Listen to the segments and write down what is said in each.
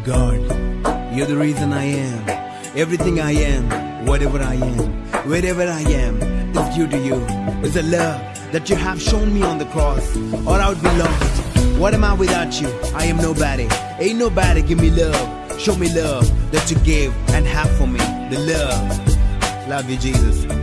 God, you're the reason I am. Everything I am, whatever I am, wherever I am, is due to you. It's the love that you have shown me on the cross, or I would be lost. What am I without you? I am nobody. Ain't nobody give me love. Show me love that you gave and have for me. The love. Love you, Jesus.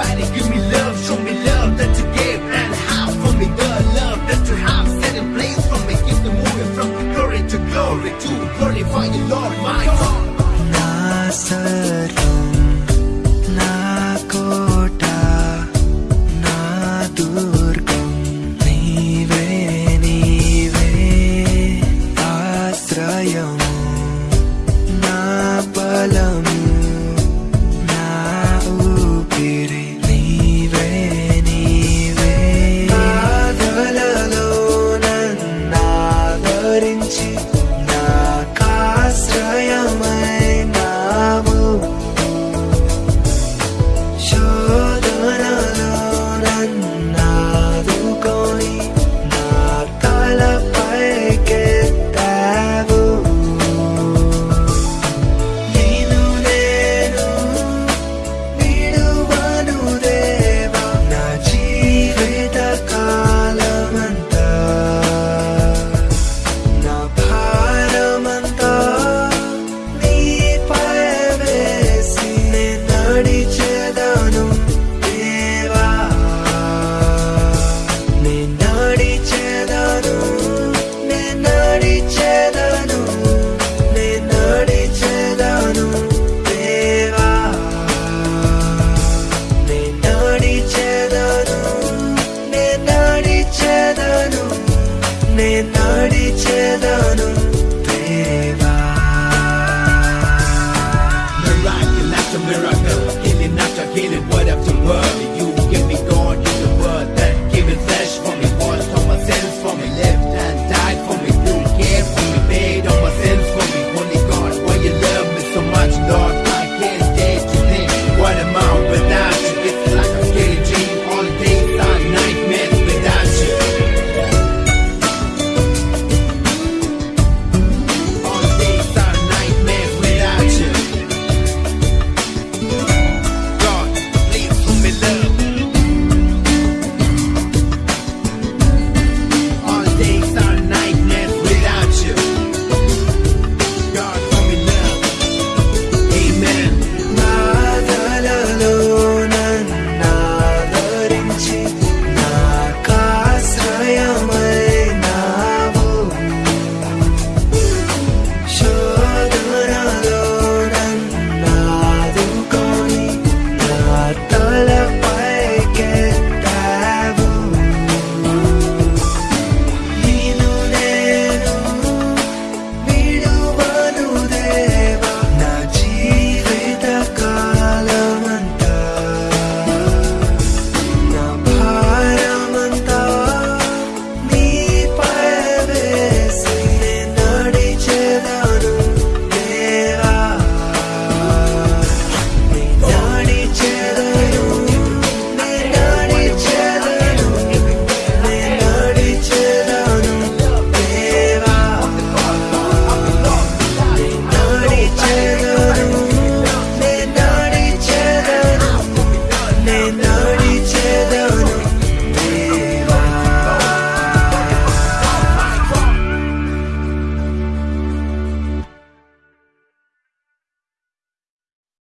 Nobody give me love. Show me love that you gave and have for me. The love that you have set in place for me. Keep the moving from glory to glory to glorify you, Lord, my God. నా నిన్నే నాడి